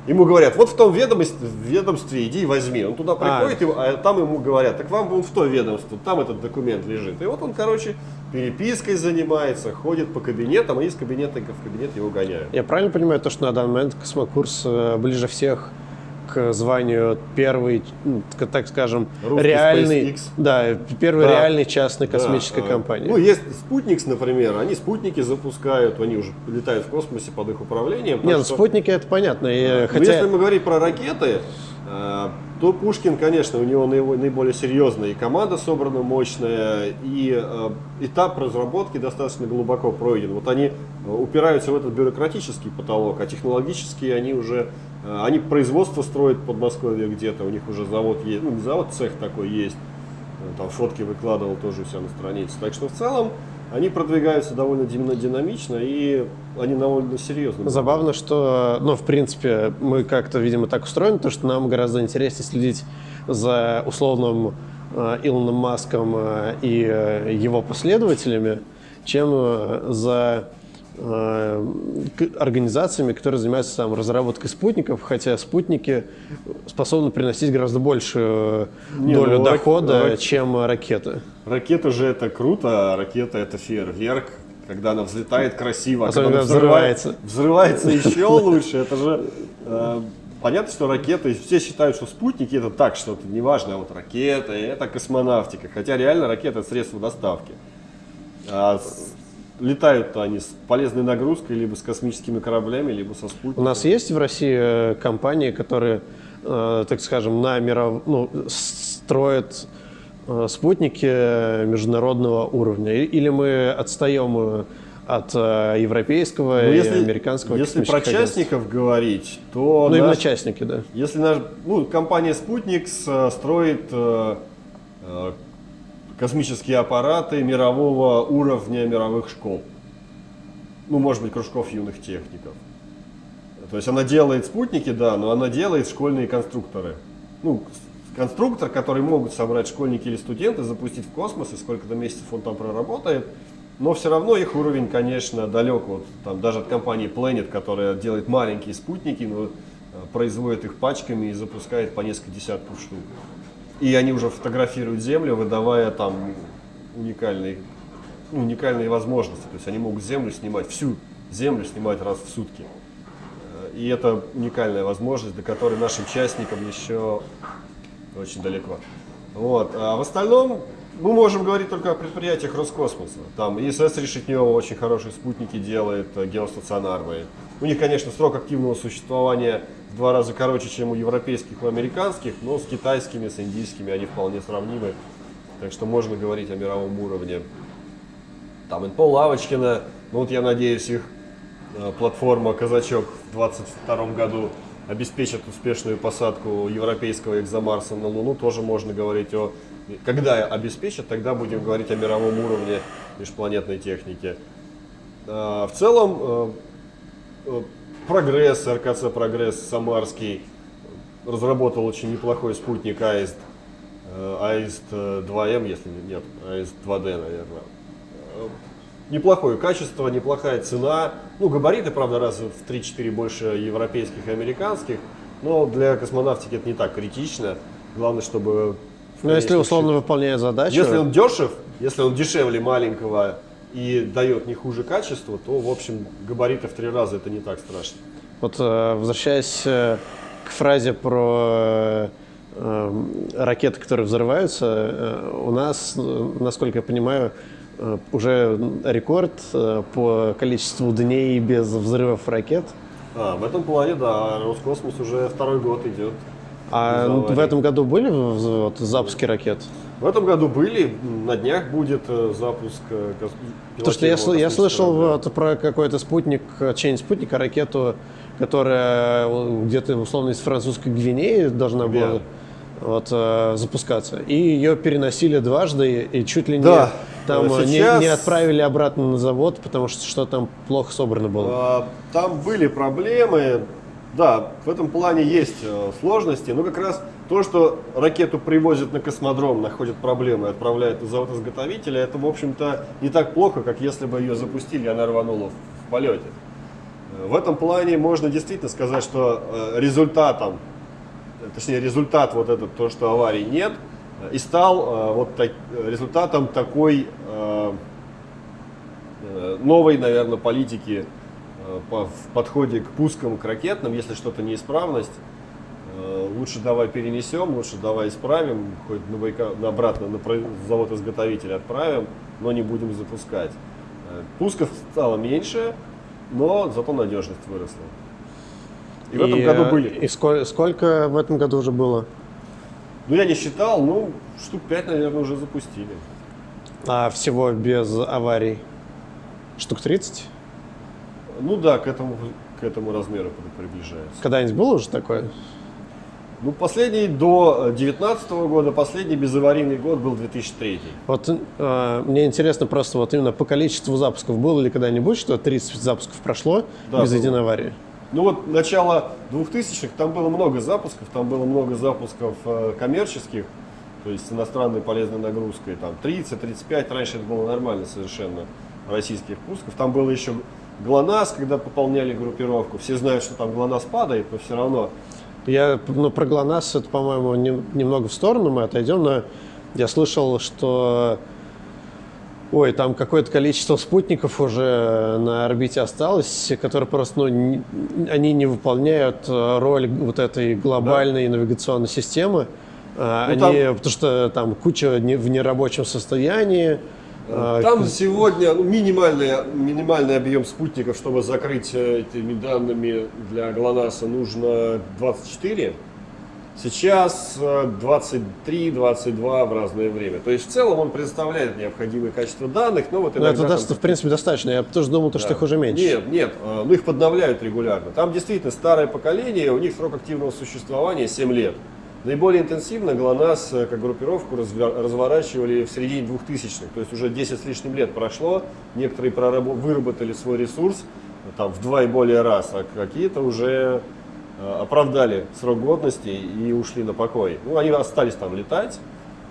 Ему говорят, вот в том ведомстве, ведомстве иди и возьми. Он туда приходит, и- а там ему говорят, так вам вон в то ведомство, там этот документ лежит. И вот он, короче, перепиской занимается, ходит по кабинетам, и из кабинета в кабинет его гоняют. Я правильно понимаю то, что на данный момент космокурс э, ближе всех к званию первый, ну, так скажем, Русский реальный, SpaceX. да, первой Да. реальной частной космической Да, э, компании. Ну, есть Спутникс, например, они спутники запускают, они уже летают в космосе под их управлением. Не, так ну, что- спутники это понятно. и, Ну, хотя если мы говорим про ракеты, э, то Пушкин, конечно, у него наиболее серьезная, и команда собрана мощная, и э, этап разработки достаточно глубоко пройден. Вот они э, упираются в этот бюрократический потолок, а технологические они уже, э, они производство строят в Подмосковье где-то, у них уже завод есть, ну не завод, цех такой есть, там фотки выкладывал тоже у себя на странице. Так что в целом они продвигаются довольно дина- динамично и они довольно серьезно. Забавно, что, ну, в принципе, мы как-то, видимо, так устроены, то, что нам гораздо интереснее следить за условным э, Илоном Маском э, и э, его последователями, чем э, за организациями, которые занимаются там, разработкой спутников, хотя спутники способны приносить гораздо большую Не, долю ну, дохода, рак- чем ракеты. Ракета же это круто, а ракета это фейерверк, когда она взлетает красиво, а когда она взрывается. взрывается еще лучше. Это же э, понятно, что ракеты, все считают, что спутники это так что-то неважно, а вот ракеты это космонавтика, хотя реально ракета это средство доставки. А Летают-то они с полезной нагрузкой, либо с космическими кораблями, либо со У спутниками. нас есть в России э, компании, которые, э, так скажем, на миров... ну, строят э, спутники международного уровня? И- Или мы отстаем от европейского Ну, и если, американского если про агентств? частников говорить, то Ну, именно наш- частники, да. Если наш, ну, компания Спутник строит космические аппараты мирового уровня мировых школ. Ну, может быть, кружков юных техников. То есть она делает спутники, да, но она делает школьные конструкторы. Ну, конструктор, который могут собрать школьники или студенты, запустить в космос, и сколько-то месяцев он там проработает. Но все равно их уровень, конечно, далек вот, там, даже от компании Planet, которая делает маленькие спутники, но э, производит их пачками и запускает по несколько десятков штук. И они уже фотографируют Землю, выдавая там уникальные, ну, уникальные возможности. То есть они могут Землю снимать, всю Землю снимать раз в сутки. И это уникальная возможность, до которой нашим частникам еще очень далеко. Вот. А в остальном мы можем говорить только о предприятиях Роскосмоса. Там ИСС Решетнева очень хорошие спутники делает, э, геостационарные. У них, конечно, срок активного существования в два раза короче, чем у европейских, у американских, но с китайскими, с индийскими они вполне сравнимы. Так что можно говорить о мировом уровне. Там НПО Лавочкина, ну вот я надеюсь, их э, платформа «Казачок» в 2022 году обеспечит успешную посадку европейского экзомарса на Луну, тоже можно говорить о... Когда обеспечат, тогда будем говорить о мировом уровне межпланетной техники. А, В целом, э, э, Прогресс, РКЦ Прогресс Самарский разработал очень неплохой спутник АИСТ, э, АИСТ э, 2М, если нет, АИСТ 2D, наверное. Э, Неплохое качество, неплохая цена. Ну, габариты, правда, раз в 3-4 больше европейских и американских, но для космонавтики это не так критично. Главное, чтобы... Но Ну, если условно выполняет задачу, если он дешев, если он дешевле маленького и дает не хуже качества, то, в общем, габариты в три раза это не так страшно. Вот э, возвращаясь э, к фразе про э, ракеты, которые взрываются, у нас, насколько я понимаю, уже рекорд по количеству дней без взрывов ракет. А, в этом плане, да, Роскосмос уже второй год идет. А без в этом году были вот, запуски ракет? В этом году были, на днях будет э, запуск э, Потому что я, я слышал вот про какой-то спутник, э, чей-нибудь спутник, а ракету, которая где-то условно из французской Гвинеи должна была Верно. вот, э, запускаться. И ее переносили дважды, и чуть ли не, Да. там э, не- сейчас- не, отправили обратно на завод, потому что что там плохо собрано было. А, Там были проблемы. Да, в этом плане есть э, сложности, но как раз то, что ракету привозят на космодром, находят проблемы отправляют на завод изготовителя, это, в общем-то, не так плохо, как если бы ее запустили, и она рванула в полете. В этом плане можно действительно сказать, что э, результатом, точнее результат вот этот, то, что аварий нет, э, и стал вот так- результатом такой новой, наверное, политики по- в подходе к пускам, к ракетным, если что-то неисправность, э, лучше давай перенесем, лучше давай исправим, хоть на, бойка, обратно на завод-изготовитель отправим, но не будем запускать. Э, пусков стало меньше, но зато надежность выросла. И, и в этом году были. И сколько, сколько в этом году уже было? Ну, я не считал, ну, штук 5, наверное, уже запустили. А всего без аварий? Штук 30? Ну да, к этому, к этому размеру приближается. Когда-нибудь было уже такое? Ну, последний до 2019 года, последний безаварийный год был 2003. Вот э, мне интересно просто вот именно по количеству запусков, было ли когда-нибудь, что 30 запусков прошло да, без было. единой аварии? Ну вот начало 2000-х, там было много запусков, там было много запусков э, коммерческих, то есть с иностранной полезной нагрузкой, там 30-35, раньше это было нормально совершенно российских пусков. Там было еще ГЛОНАСС, когда пополняли группировку. Все знают, что там ГЛОНАСС падает, но все равно. Я, ну, про ГЛОНАСС, это, по-моему, не, немного в сторону мы отойдем, но я слышал, что Ой, там какое-то количество спутников уже на орбите осталось, которые просто, ну, не, они не выполняют э, роль вот этой глобальной да. навигационной системы. А, ну, они, там... потому что там куча в нерабочем состоянии. А, там сегодня ну, минимальный, минимальный объем спутников, чтобы закрыть э, этими данными для ГЛОНАССа, нужно 24. Сейчас 23-22 э, в разное время. То есть в целом он представляет необходимое качество данных, но вот иногда... Но это, там... в принципе, достаточно. Я тоже думал, да. что их уже меньше. Нет, нет, э, ну их подновляют регулярно. Там действительно старое поколение, у них срок активного существования 7 лет. Наиболее интенсивно ГЛОНАСС э, как группировку разворачивали в середине 2000-х, то есть уже 10 с лишним лет прошло, некоторые выработали свой ресурс там, в два и более раз, а какие-то уже Э, оправдали срок годности и ушли на покой. Ну, они остались там летать,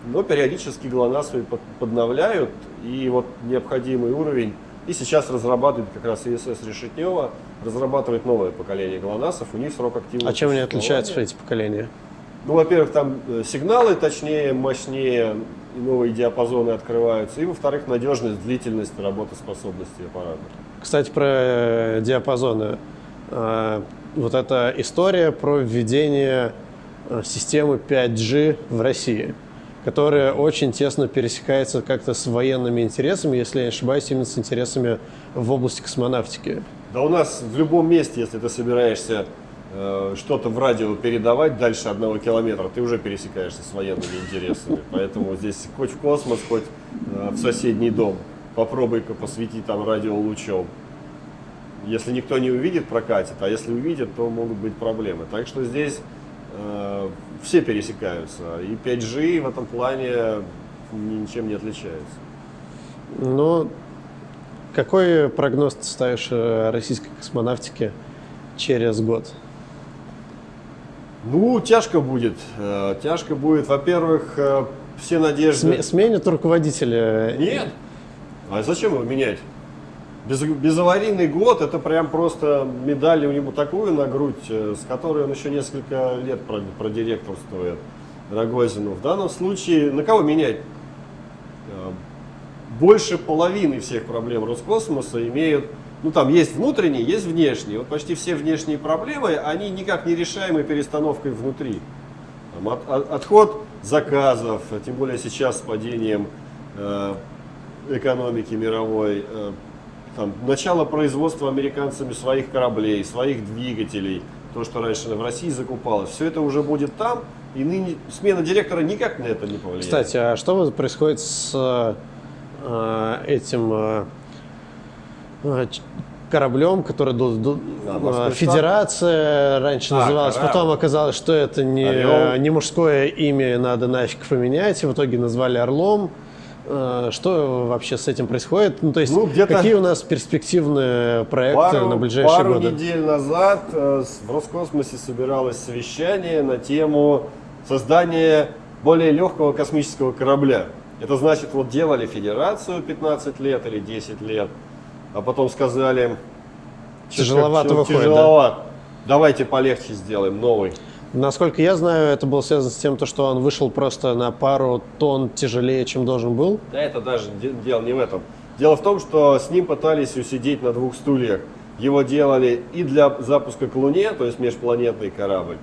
но периодически ГЛОНАСС подновляют, и вот необходимый уровень, и сейчас разрабатывает как раз ИСС Решетнева, разрабатывает новое поколение ГЛОНАССов, у них срок активности. А чем они отличаются, эти поколения? Ну, во-первых, там э, сигналы точнее, мощнее, и новые диапазоны открываются, и, во-вторых, надежность, длительность, работоспособности аппарата. Кстати, про э, диапазоны вот эта история про введение э, системы 5G в России, которая очень тесно пересекается как-то с военными интересами, если я не ошибаюсь, именно с интересами в области космонавтики. Да у нас в любом месте, если ты собираешься что-то в радио передавать дальше одного километра, ты уже пересекаешься с военными интересами. Поэтому здесь хоть в космос, хоть э, в соседний дом. Попробуй-ка посвети там радио лучом если никто не увидит, прокатит, а если увидит, то могут быть проблемы. Так что здесь э, все пересекаются, и 5G в этом плане ничем не отличается. Ну, какой прогноз ты ставишь э, российской космонавтике через год? Ну, тяжко будет. Э, тяжко будет, во-первых, э, все надежды... Сменят руководителя? Нет. А зачем его менять? Без, безаварийный год, это прям просто медаль у него такую на грудь, э, с которой он еще несколько лет продиректорствует Рогозину. В данном случае, на кого менять? Больше половины всех проблем Роскосмоса имеют, ну там есть внутренние, есть внешние. Вот почти все внешние проблемы, они никак не решаемы перестановкой внутри. Там, от, от, отход заказов, тем более сейчас с падением э, экономики мировой, э, там, начало производства американцами своих кораблей, своих двигателей, то, что раньше в России закупалось, все это уже будет там, и ныне смена директора никак на это не повлияет. Кстати, а что происходит с э, этим э, э кораблем, который а, Федерация раньше а, называлась, корабль. потом оказалось, что это не, не мужское имя, надо нафиг поменять, и в итоге назвали Орлом. Э, что вообще с этим происходит? Ну, то есть, ну, какие у нас перспективные проекты пару, на ближайшие пару годы? Пару недель назад э, в Роскосмосе собиралось совещание на тему создания более легкого космического корабля. Это значит, вот делали федерацию 15 лет или 10 лет, а потом сказали, тяжеловато выходит, тяжеловато. Да? Давайте полегче сделаем, новый. Насколько я знаю, это было связано с тем, что он вышел просто на пару тонн тяжелее, чем должен был. Да, это даже дело не в этом. Дело в том, что с ним пытались усидеть на двух стульях. Его делали и для запуска к Луне, то есть межпланетный корабль,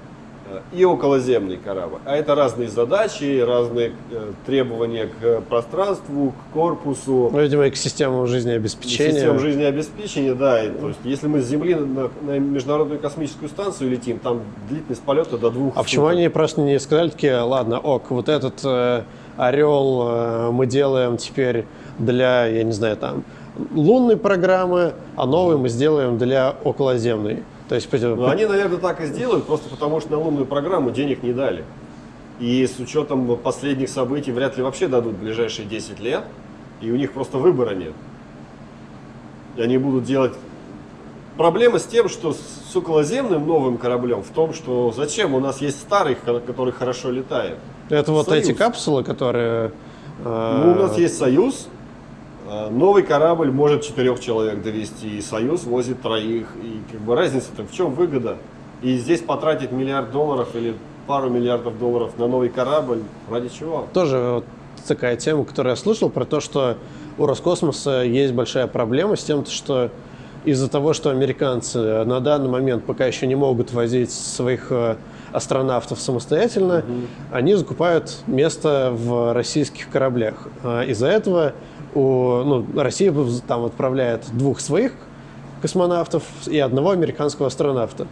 и околоземный корабль. А это разные задачи, разные э, требования к пространству, к корпусу. Ну, видимо, и к системам жизнеобеспечения. Системам жизнеобеспечения, да. И, то есть, если мы с Земли на, на Международную космическую станцию летим, там длительность полета до двух А почему они просто не сказали такие, ладно, ок, вот этот э, орел э, мы делаем теперь для, я не знаю, там, лунной программы, а новый мы сделаем для околоземной. То есть, ну, они, наверное, так и сделают, просто потому что на лунную программу денег не дали. И с учетом последних событий вряд ли вообще дадут в ближайшие 10 лет, и у них просто выбора нет. И они будут делать... Проблема с тем, что с околоземным новым кораблем в том, что зачем у нас есть старый, который хорошо летает. Это вот Союз. эти капсулы, которые... Э... Ну, у нас есть Союз, новый корабль может четырех человек довести, и Союз возит троих. И как бы разница-то в чем выгода? И здесь потратить миллиард долларов или пару миллиардов долларов на новый корабль, ради чего? Тоже вот такая тема, которую я слышал, про то, что у Роскосмоса есть большая проблема с тем, что из-за того, что американцы на данный момент пока еще не могут возить своих э, астронавтов самостоятельно, угу. они закупают место в российских кораблях. А из-за этого у, ну, Россия там отправляет двух своих космонавтов и одного американского астронавта.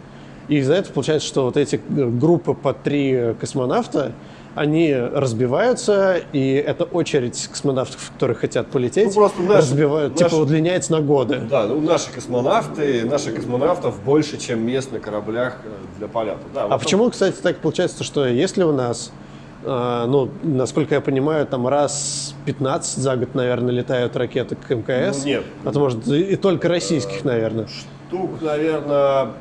И из-за этого получается, что вот эти группы по три космонавта, они разбиваются, и эта очередь космонавтов, которые хотят полететь, ну, просто наши, разбивают, наши, типа удлиняется на годы. Да, ну наши космонавты, наши космонавтов больше, чем мест на кораблях э, для полета. Да, а вот почему, кстати, так получается, что если у нас ну, насколько я понимаю, там раз 15 за год, наверное, летают ракеты к МКС. Ну, нет. А то, может, и только российских, наверное. Штук, наверное,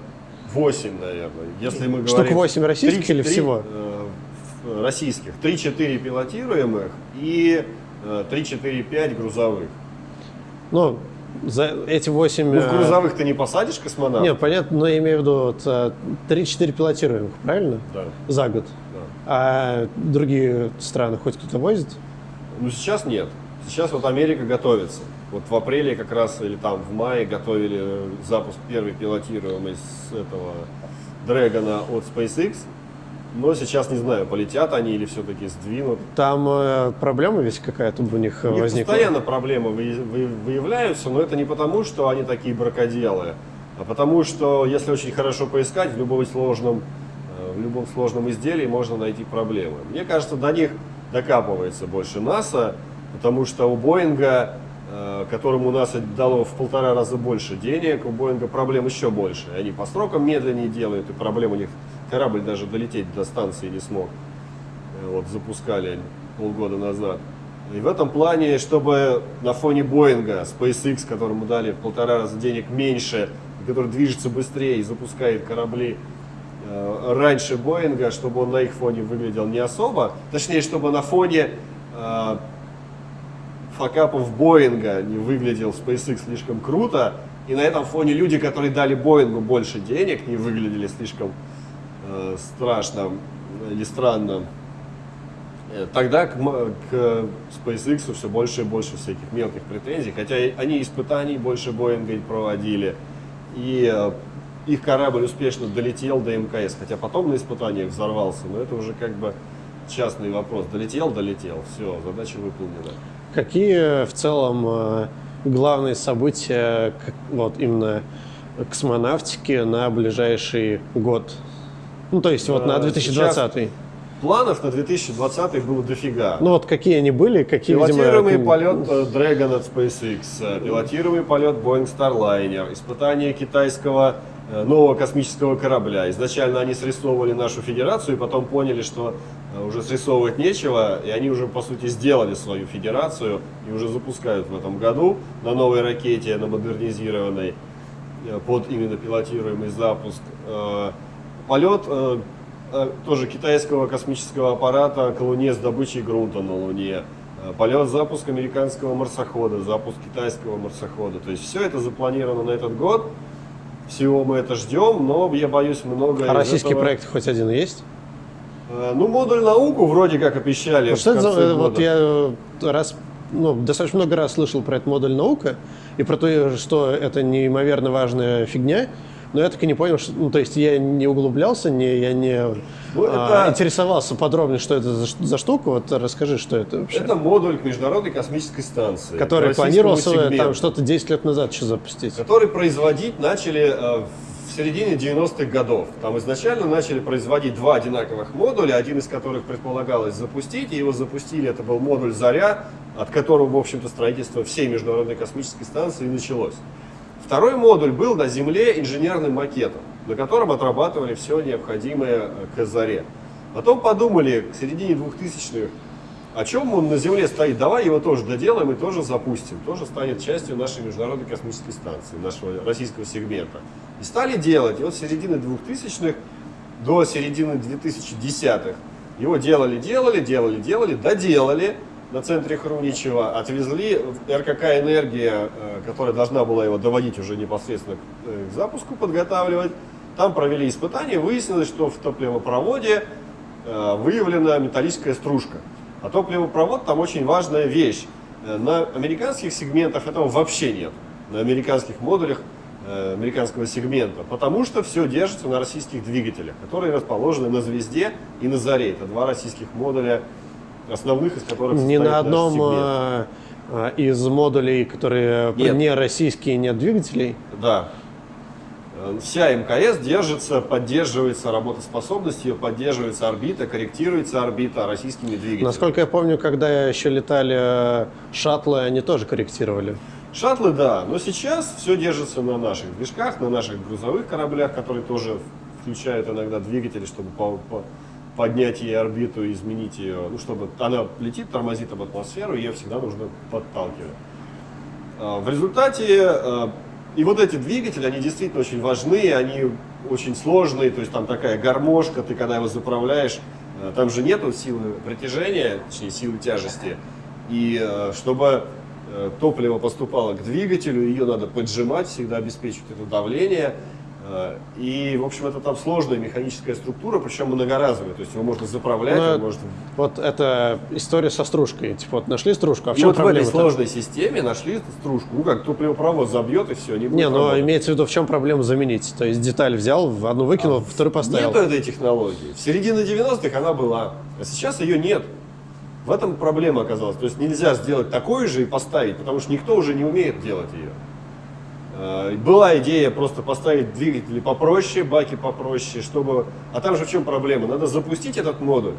8, наверное. Если мы говорим... Штук 8 российских 3, или 3, всего? Э, российских. 3-4 пилотируемых и 3-4-5 э, грузовых. Ну, за эти 8... Ну, в э, грузовых ты не посадишь космонавта? Нет, понятно, но я имею в виду вот, 3-4 пилотируемых, правильно? Да. За год. А другие страны хоть кто-то возит? Ну, сейчас нет. Сейчас вот Америка готовится. Вот в апреле как раз, или там в мае готовили запуск первой пилотируемой с этого Дрэгона от SpaceX. Но сейчас не знаю, полетят они или все-таки сдвинут. Там э, проблема ведь какая-то у них, у них возникла? постоянно проблемы вы, вы, выявляются, но это не потому, что они такие бракоделы, а потому что, если очень хорошо поискать, в любом сложном в любом сложном изделии можно найти проблемы. Мне кажется, до них докапывается больше НАСА, потому что у Боинга, э, которому НАСА дало в полтора раза больше денег, у Боинга проблем еще больше. Они по срокам медленнее делают, и проблем у них корабль даже долететь до станции не смог. Э, вот запускали полгода назад. И в этом плане, чтобы на фоне Боинга, SpaceX, которому дали в полтора раза денег меньше, который движется быстрее и запускает корабли раньше Боинга, чтобы он на их фоне выглядел не особо, точнее, чтобы на фоне э, факапов Боинга не выглядел SpaceX слишком круто, и на этом фоне люди, которые дали Боингу больше денег, не выглядели слишком э, страшно или странно. Э, тогда к, к SpaceX все больше и больше всяких мелких претензий, хотя они испытаний больше Боинга проводили, и э, их корабль успешно долетел до МКС, хотя потом на испытаниях взорвался, но это уже как бы частный вопрос. Долетел, долетел, все, задача выполнена. Какие в целом э, главные события вот именно космонавтики на ближайший год? Ну, то есть вот на 2020 Сейчас планов на 2020 было дофига. Ну вот какие они были, какие, Пилотируемый видимо... полет э, Dragon от SpaceX, э, пилотируемый полет Boeing Starliner, испытание китайского Э, нового космического корабля. Изначально они срисовывали нашу федерацию и потом поняли, что э, уже срисовывать нечего, и они уже, по сути, сделали свою федерацию и уже запускают в этом году на новой ракете, на модернизированной, э, под именно пилотируемый запуск. Полет тоже китайского космического аппарата к Луне с добычей грунта на Луне. Полет, запуск американского марсохода, запуск китайского марсохода. То есть все это запланировано на этот год всего мы это ждем, но я боюсь много. А российский этого... проект хоть один есть? Э, ну, модуль науку вроде как обещали. Ну, что это за, вот я э, раз, ну, достаточно много раз слышал про этот модуль наука и про то, что это неимоверно важная фигня, но я так и не понял, что, ну, то есть я не углублялся, не, я не Ну, а, это- интересовался подробнее, что это за, за штука. Вот расскажи, что это вообще. Это модуль к Международной космической станции. который планировался сегменту, там что-то 10 лет назад еще запустить. Который производить начали э, в середине 90-х годов. Там изначально начали производить два одинаковых модуля, один из которых предполагалось запустить, и его запустили, это был модуль «Заря», от которого, в общем-то, строительство всей Международной космической станции началось. Второй модуль был на Земле инженерным макетом, на котором отрабатывали все необходимое э, к «Заре». Потом подумали к середине 2000-х, о чем он на Земле стоит, давай его тоже доделаем и тоже запустим, тоже станет частью нашей Международной космической станции, нашего российского сегмента. И стали делать, и вот с середины 2000-х до середины 2010-х его делали, делали, делали, делали, доделали на центре Хруничева, отвезли в РКК «Энергия», э, которая должна была его доводить уже непосредственно к, э, к запуску, подготавливать. Там провели испытания, выяснилось, что в топливопроводе э, выявлена металлическая стружка. А топливопровод там очень важная вещь. На американских сегментах этого вообще нет. На американских модулях американского сегмента. Потому что все держится на российских двигателях, которые расположены на «Звезде» и на «Заре». Это два российских модуля, основных из которых состоит на наш одном сегмент. а, из модулей, которые Нет. не российские, нет двигателей. Да. Э, Вся МКС держится, поддерживается работоспособность, ее поддерживается орбита, корректируется орбита российскими двигателями. Насколько я помню, когда еще летали э, шаттлы, они тоже корректировали. Шаттлы, да, но сейчас все держится на наших движках, на наших грузовых кораблях, которые тоже включают иногда двигатели, чтобы по- по- поднять ей орбиту, изменить ее, ну, чтобы она летит, тормозит об атмосферу, ее всегда нужно подталкивать. А, В результате э, и вот эти двигатели, они действительно очень важны, они очень сложные, то есть там такая гармошка, ты когда его заправляешь, э, там же нету силы притяжения, точнее силы тяжести, и чтобы топливо поступало к двигателю, ее надо поджимать, всегда обеспечивать это давление, И, в общем, это там сложная механическая структура, причем многоразовая. То есть его можно заправлять, Ну, он может Вот это история со стружкой. Типа вот нашли стружку, а в чем вот в этой проблема? сложной системе нашли стружку. Ну как, топливопровод забьет и все, не будет Не, но работать. имеется в виду, в чем проблема заменить. То есть деталь взял, одну выкинул, вторую поставил. Нету этой технологии. В середине 90-х она была, а сейчас ее нет. В этом проблема оказалась. То есть нельзя сделать такой же и поставить, потому что никто уже не умеет делать ее. Э, Была идея просто поставить двигатели попроще, баки попроще, чтобы... А там же в чем проблема? Надо запустить этот модуль,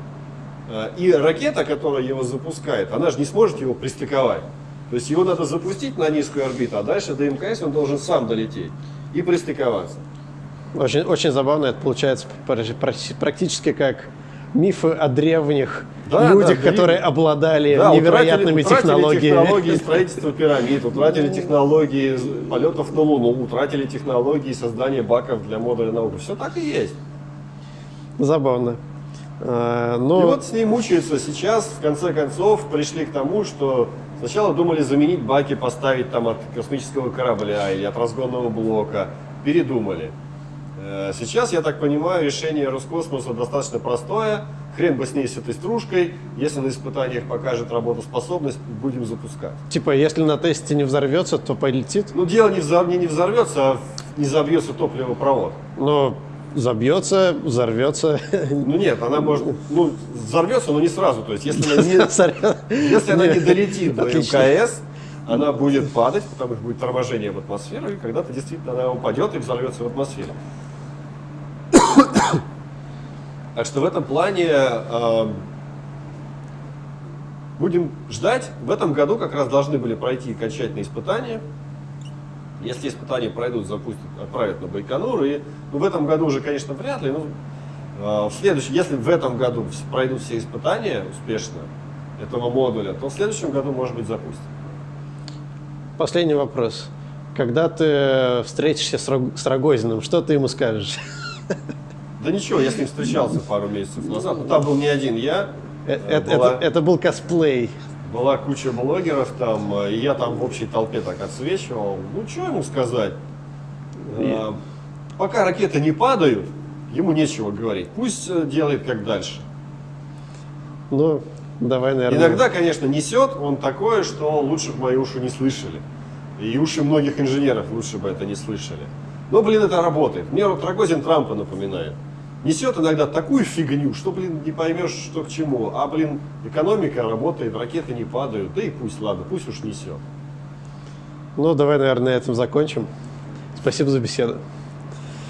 э, и ракета, которая его запускает, она же не сможет его пристыковать. То есть его надо запустить на низкую орбиту, а дальше до МКС он должен сам долететь и пристыковаться. Очень, очень забавно это получается пр- пр- практически как мифы о древних Да, людях, да, которые древние. обладали Да, невероятными утратили, утратили технологиями. технологии строительства пирамид, утратили технологии полетов на Луну, утратили технологии создания баков для модуля науки. Все так и есть. Забавно. А, Но И вот с ней мучаются сейчас, в конце концов, пришли к тому, что сначала думали заменить баки, поставить там от космического корабля или от разгонного блока. Передумали. Э, Сейчас, я так понимаю, решение Роскосмоса достаточно простое. Хрен бы с ней, с этой стружкой. Если на испытаниях покажет работоспособность, будем запускать. типа, если на тесте не взорвется, то полетит. Ну, дело не, взор- не, не взорвется, а не забьется топливопровод. Но забьется, взорвется. Ну нет, она может, ну, взорвется, но не сразу. То есть, если она не. Если она не долетит до. МКС, она будет падать, потому что будет торможение в атмосферу, и когда-то действительно она упадет и взорвется в атмосфере. Так что в этом плане э, будем ждать. В этом году как раз должны были пройти окончательные испытания. Если испытания пройдут, запустят, отправят на Байконур. И ну, в этом году уже, конечно, вряд ли. Но, э, в следующем, если в этом году пройдут все испытания успешно этого модуля, то в следующем году, может быть, запустят. Последний вопрос. Когда ты встретишься с Рог- с Рогозиным, что ты ему скажешь? Да ничего, я с ним встречался пару месяцев назад. Но там был не один я. Э, Э, Это, была- это- это был косплей. Была куча блогеров там, э, и я там в общей толпе так отсвечивал. Ну, что ему сказать? Э, Пока ракеты не падают, ему нечего говорить. Пусть э, делает как дальше. Ну, давай, наверное. Иногда, конечно, несет он такое, что лучше бы мои уши не слышали. И уши многих инженеров лучше бы это не слышали. Но, блин, это работает. Мне Рогозин Трампа напоминает. Несет иногда такую фигню, что, блин, не поймешь, что к чему. А, блин, экономика работает, ракеты не падают. Да и пусть, ладно, пусть уж несет. Ну, давай, наверное, на этом закончим. Спасибо за беседу.